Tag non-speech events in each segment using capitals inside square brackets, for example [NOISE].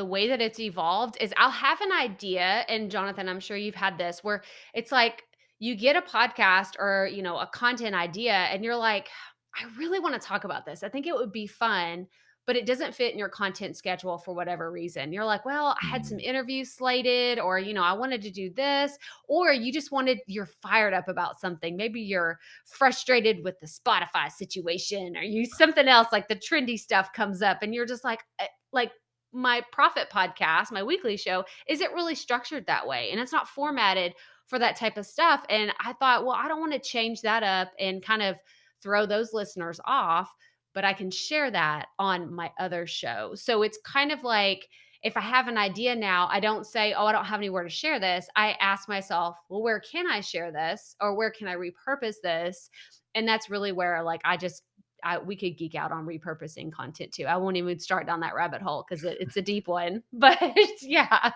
the way that it's evolved is I'll have an idea, and Jonathan, I'm sure you've had this where it's like you get a podcast or, you know, a content idea and you're like, I really want to talk about this. I think it would be fun, but it doesn't fit in your content schedule for whatever reason. You're like, well, I had some Mm. interviews slated, or, you know, I wanted to do this, or you just wanted, you're fired up about something. Maybe you're frustrated with the Spotify situation, or you something else like the trendy stuff comes up, and you're just like, eh, like, my profit podcast, my weekly show, isn't really structured that way. And it's not formatted for that type of stuff. And I thought, well, I don't want to change that up and kind of throw those listeners off, but I can share that on my other show. So it's kind of like if I have an idea now, I don't say, oh, I don't have anywhere to share this. I ask myself, well, where can I share this or where can I repurpose this? And that's really where like I just I, we could geek out on repurposing content too. I won't even start down that rabbit hole because it, it's a deep one. [LAUGHS] But [LAUGHS] yeah,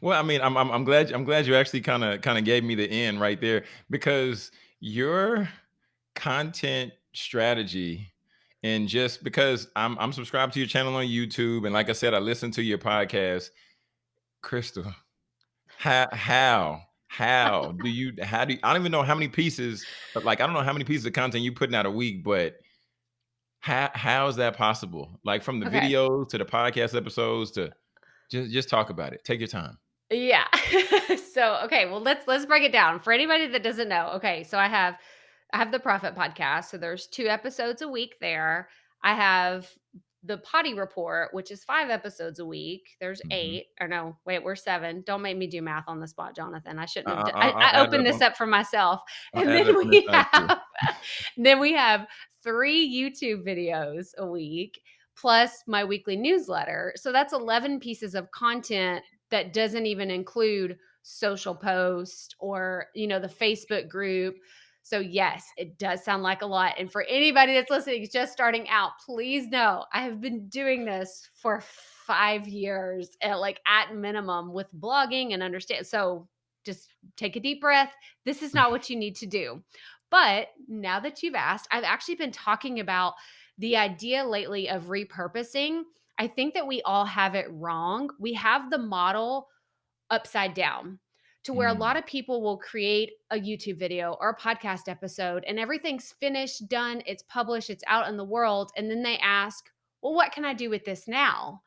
Well, I mean, I'm I'm I'm glad I'm glad you actually kinda kinda gave me the end right there because your content strategy and just because I'm I'm subscribed to your channel on YouTube and like I said, I listen to your podcast. Crystal, how how how do you how do you, I don't even know how many pieces, but like I don't know how many pieces of content you putting out a week, but how how is that possible? Like from the okay. videos to the podcast episodes to just just talk about it. Take your time. Yeah. [LAUGHS] so, okay, well let's let's break it down. For anybody that doesn't know. Okay, so I have I have the Profit podcast. So there's two episodes a week there. I have the Potty Report, which is 5 episodes a week. There's Mhm. 8 or no, wait, we're 7. Don't make me do math on the spot, Jonathan. I I shouldn't have I d- I, I'll opened this up for myself. [LAUGHS] I'll And then on this we have [LAUGHS] then we have 3 YouTube videos a week plus my weekly newsletter. So that's 11 pieces of content that doesn't even include social post or you know the facebook group so yes it does sound like a lot and for anybody that's listening just starting out please know i have been doing this for five years at like at minimum with blogging and understand so just take a deep breath this is not [LAUGHS] what you need to do but now that you've asked i've actually been talking about the idea lately of repurposing I think that we all have it wrong. We have the model upside down to where a lot Mm, of people will create a YouTube video or a podcast episode and everything's finished, done, it's published, it's out in the world. And then they ask, well, what can I do with this now?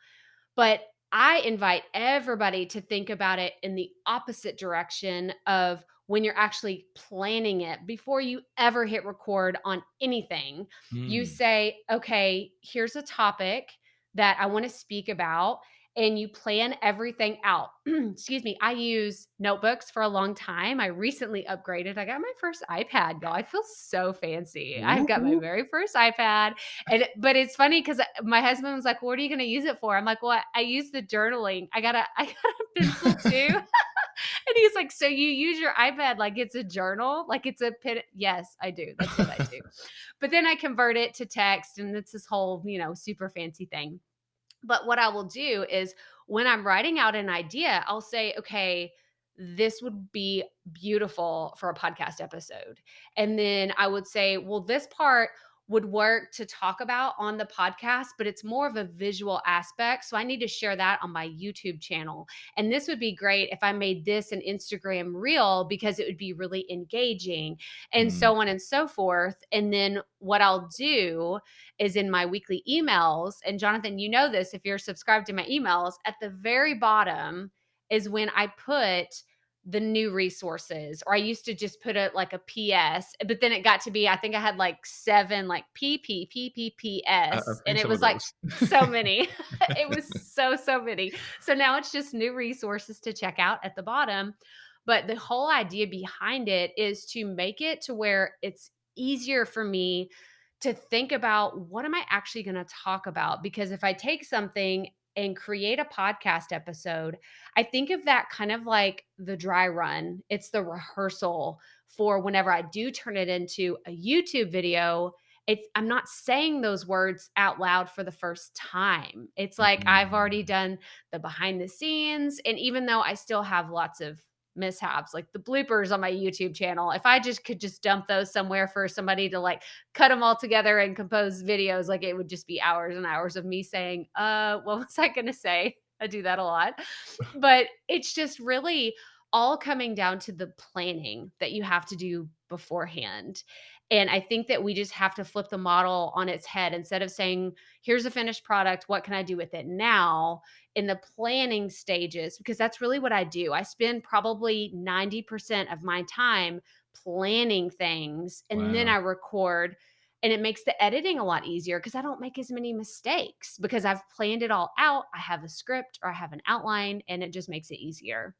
But I invite everybody to think about it in the opposite direction of when you're actually planning it before you ever hit record on anything. You mm. say, okay, here's a topic that I want to speak about. And you plan everything out. [CLEARS THROAT] Excuse me. I use notebooks for a long time. I recently upgraded. I got my first iPad, y'all. I feel so fancy. I've got my mm-hmm. very first iPad. And but it's funny because uh, my husband was like, "What are you going to use it for?" I'm like, "Well, I use the journaling. I got a [LAUGHS] I got a pencil too." [LAUGHS] and he's like, "So you use your iPad like it's a journal, like it's a pen?" Yes, I do. That's what I do. [LAUGHS] But then I convert it to text, and it's this whole you know super fancy thing. But what I will do is when I'm writing out an idea, I'll say, okay, this would be beautiful for a podcast episode. And then I would say, well, this part would work to talk about on the podcast, but it's more of a visual aspect. So I need to share that on my YouTube channel. And this would be great if I made this an Instagram reel because it would be really engaging and Mm, so on and so forth. And then what I'll do is in my weekly emails. And Jonathan, you know this if you're subscribed to my emails, at the very bottom is when I put the new resources or i used to just put it like a ps but then it got to be i think i had like seven like pp I ppps I've and it was like so [LAUGHS] many. [LAUGHS] It was so so many. So now it's just new resources to check out at the bottom but the whole idea behind it is to make it to where it's easier for me to think about what am I actually going to talk about? Because if I take something and create a podcast episode, I think of that kind of like the dry run. It's the rehearsal for whenever I do turn it into a YouTube video. It's I'm not saying those words out loud for the first time. It's like I've mm-hmm. already done the behind the scenes and even though I still have lots of mishaps like the bloopers on my YouTube channel, if I just could just dump those somewhere for somebody to like cut them all together and compose videos, like it would just be hours and hours of me saying, uh, what was I gonna say? I do that a lot. [LAUGHS] But it's just really all coming down to the planning that you have to do beforehand. And I think that we just have to flip the model on its head instead of saying, here's a finished product, what can I do with it now? In the planning stages, because that's really what I do. I spend probably 90% of my time planning things and then I record and it makes the editing a lot easier because I don't make as many mistakes because I've planned it all out. I have a script or I have an outline and it just makes it easier.